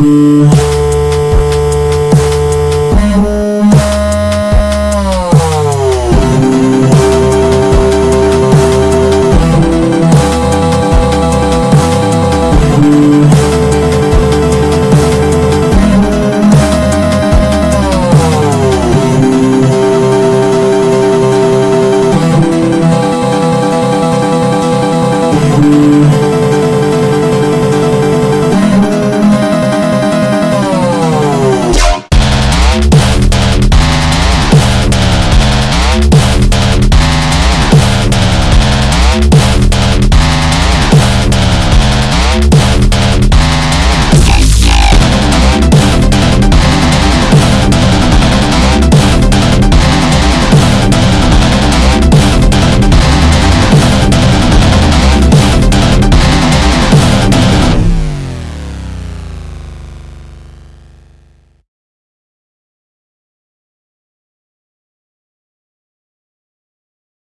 Oh.